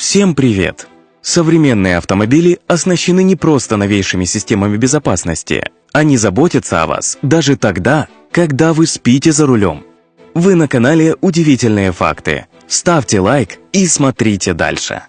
Всем привет! Современные автомобили оснащены не просто новейшими системами безопасности. Они заботятся о вас даже тогда, когда вы спите за рулем. Вы на канале «Удивительные факты». Ставьте лайк и смотрите дальше.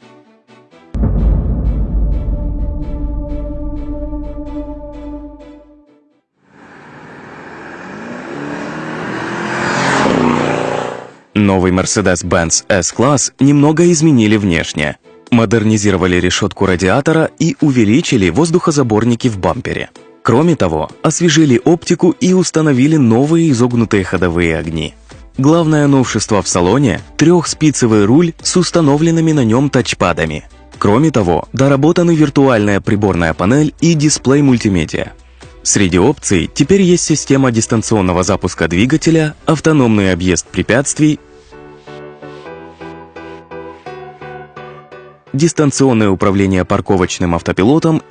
Новый Mercedes-Benz S-Class немного изменили внешне. Модернизировали решетку радиатора и увеличили воздухозаборники в бампере. Кроме того, освежили оптику и установили новые изогнутые ходовые огни. Главное новшество в салоне – трехспицевый руль с установленными на нем тачпадами. Кроме того, доработаны виртуальная приборная панель и дисплей мультимедиа. Среди опций теперь есть система дистанционного запуска двигателя, автономный объезд препятствий, дистанционное управление парковочным автопилотом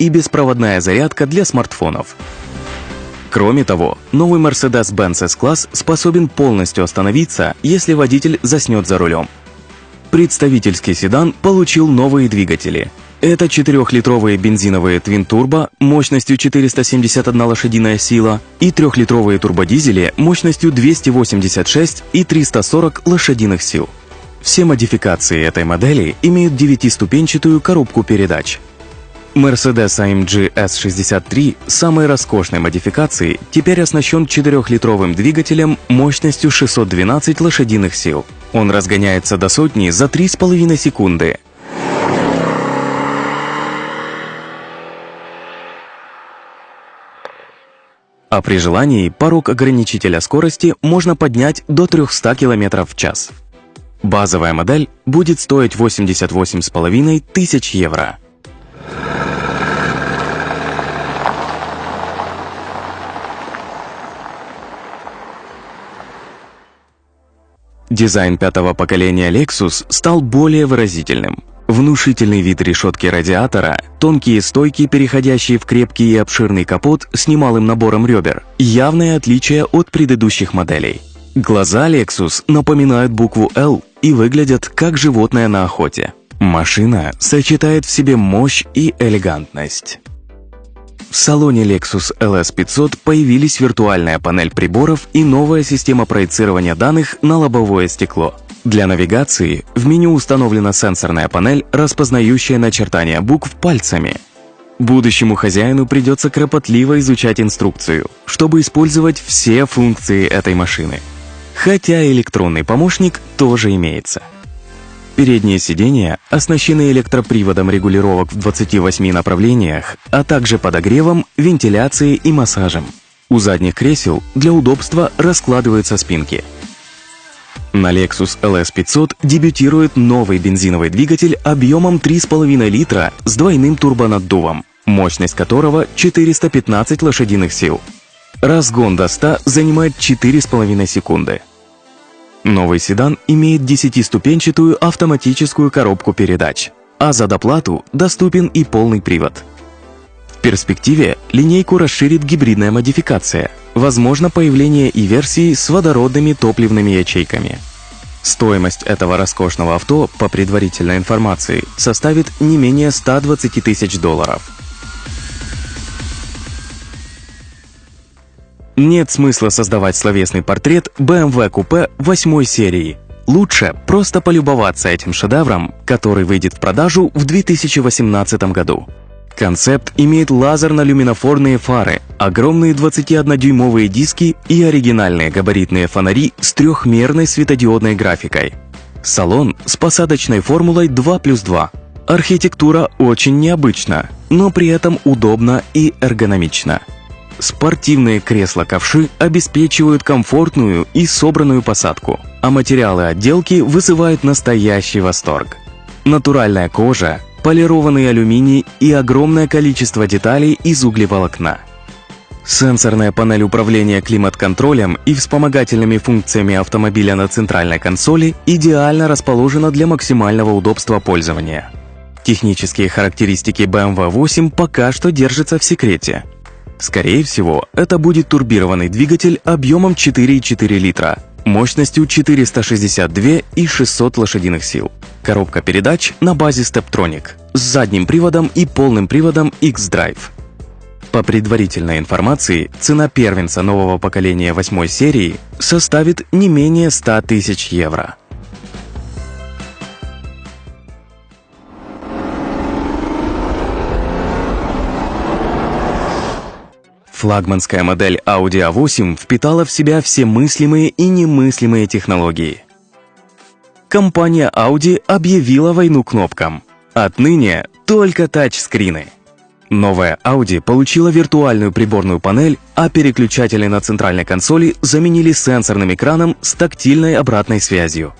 и беспроводная зарядка для смартфонов. Кроме того, новый Mercedes-Benz S-Class способен полностью остановиться, если водитель заснет за рулем. Представительский седан получил новые двигатели – это 4-литровые бензиновые Twin Turbo мощностью 471 лошадиная сила и 3-литровые турбодизели мощностью 286 и 340 лошадиных сил. Все модификации этой модели имеют 9-ступенчатую коробку передач. Mercedes AMG S63 самой роскошной модификации теперь оснащен 4-литровым двигателем мощностью 612 лошадиных сил. Он разгоняется до сотни за 3,5 секунды, а при желании порог ограничителя скорости можно поднять до 300 км в час. Базовая модель будет стоить 88,5 тысяч евро. Дизайн пятого поколения Lexus стал более выразительным. Внушительный вид решетки радиатора, тонкие стойки, переходящие в крепкий и обширный капот с немалым набором ребер, явное отличие от предыдущих моделей. Глаза Lexus напоминают букву L и выглядят как животное на охоте. Машина сочетает в себе мощь и элегантность. В салоне Lexus LS500 появились виртуальная панель приборов и новая система проецирования данных на лобовое стекло – для навигации в меню установлена сенсорная панель, распознающая начертания букв пальцами. Будущему хозяину придется кропотливо изучать инструкцию, чтобы использовать все функции этой машины. Хотя электронный помощник тоже имеется. Передние сиденья оснащены электроприводом регулировок в 28 направлениях, а также подогревом, вентиляцией и массажем. У задних кресел для удобства раскладываются спинки – на Lexus LS500 дебютирует новый бензиновый двигатель объемом 3,5 литра с двойным турбонаддувом, мощность которого 415 лошадиных сил. Разгон до 100 занимает 4,5 секунды. Новый седан имеет 10-ступенчатую автоматическую коробку передач, а за доплату доступен и полный привод. В перспективе линейку расширит гибридная модификация – Возможно появление и версии с водородными топливными ячейками. Стоимость этого роскошного авто, по предварительной информации, составит не менее 120 тысяч долларов. Нет смысла создавать словесный портрет BMW купе 8 серии. Лучше просто полюбоваться этим шедевром, который выйдет в продажу в 2018 году. Концепт имеет лазерно-люминофорные фары, огромные 21-дюймовые диски и оригинальные габаритные фонари с трехмерной светодиодной графикой. Салон с посадочной формулой 2 плюс 2. Архитектура очень необычна, но при этом удобна и эргономична. Спортивные кресла-ковши обеспечивают комфортную и собранную посадку, а материалы отделки вызывают настоящий восторг. Натуральная кожа, полированный алюминий и огромное количество деталей из углеволокна. Сенсорная панель управления климат-контролем и вспомогательными функциями автомобиля на центральной консоли идеально расположена для максимального удобства пользования. Технические характеристики BMW 8 пока что держатся в секрете. Скорее всего, это будет турбированный двигатель объемом 4,4 литра, мощностью 462 и 600 лошадиных сил. Коробка передач на базе Steptronic с задним приводом и полным приводом X-Drive. По предварительной информации, цена первенца нового поколения восьмой серии составит не менее 100 тысяч евро. Флагманская модель Audi A8 впитала в себя все мыслимые и немыслимые технологии. Компания Audi объявила войну кнопкам. Отныне только тачскрины. Новая Audi получила виртуальную приборную панель, а переключатели на центральной консоли заменили сенсорным экраном с тактильной обратной связью.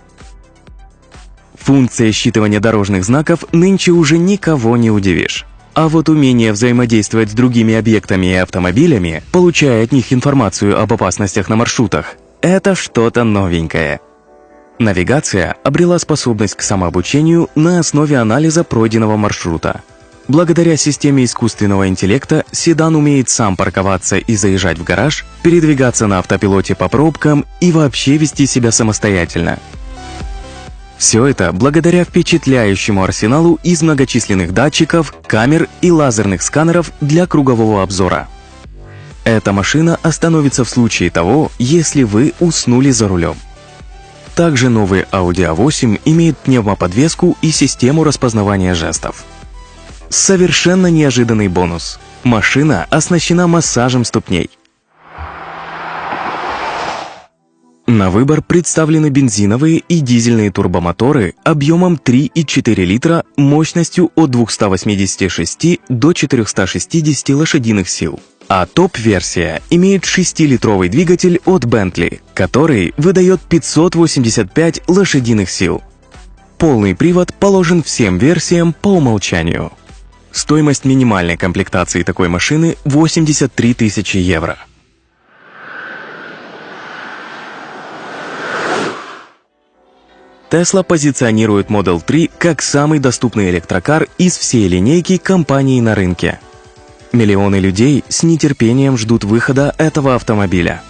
Функция считывания дорожных знаков нынче уже никого не удивишь. А вот умение взаимодействовать с другими объектами и автомобилями, получая от них информацию об опасностях на маршрутах, это что-то новенькое. Навигация обрела способность к самообучению на основе анализа пройденного маршрута. Благодаря системе искусственного интеллекта седан умеет сам парковаться и заезжать в гараж, передвигаться на автопилоте по пробкам и вообще вести себя самостоятельно – все это благодаря впечатляющему арсеналу из многочисленных датчиков, камер и лазерных сканеров для кругового обзора. Эта машина остановится в случае того, если вы уснули за рулем. Также новый Audi A8 имеет пневмоподвеску и систему распознавания жестов. Совершенно неожиданный бонус. Машина оснащена массажем ступней. На выбор представлены бензиновые и дизельные турбомоторы объемом 3,4 литра мощностью от 286 до 460 лошадиных сил. А топ-версия имеет 6-литровый двигатель от Bentley, который выдает 585 лошадиных сил. Полный привод положен всем версиям по умолчанию. Стоимость минимальной комплектации такой машины 83 тысячи евро. Tesla позиционирует Model 3 как самый доступный электрокар из всей линейки компаний на рынке. Миллионы людей с нетерпением ждут выхода этого автомобиля.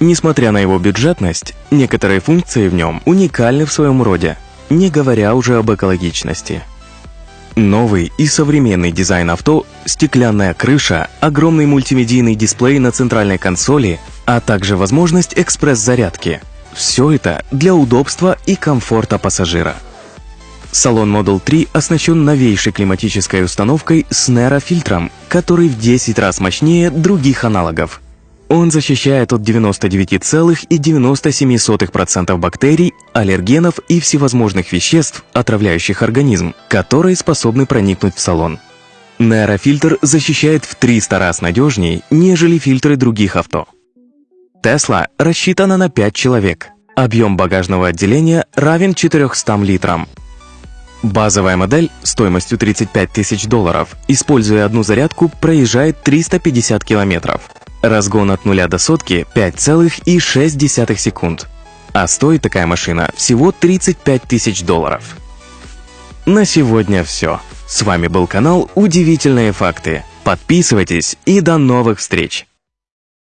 Несмотря на его бюджетность, некоторые функции в нем уникальны в своем роде, не говоря уже об экологичности. Новый и современный дизайн авто, стеклянная крыша, огромный мультимедийный дисплей на центральной консоли, а также возможность экспресс-зарядки – все это для удобства и комфорта пассажира. Салон Model 3 оснащен новейшей климатической установкой с нейрофильтром, который в 10 раз мощнее других аналогов. Он защищает от 99,97% бактерий, аллергенов и всевозможных веществ, отравляющих организм, которые способны проникнуть в салон. Нейрофильтр защищает в 300 раз надежнее, нежели фильтры других авто. Тесла рассчитана на 5 человек. Объем багажного отделения равен 400 литрам. Базовая модель стоимостью 35 тысяч долларов, используя одну зарядку, проезжает 350 километров. Разгон от нуля до сотки 5,6 секунд. А стоит такая машина всего 35 тысяч долларов. На сегодня все. С вами был канал «Удивительные факты». Подписывайтесь и до новых встреч!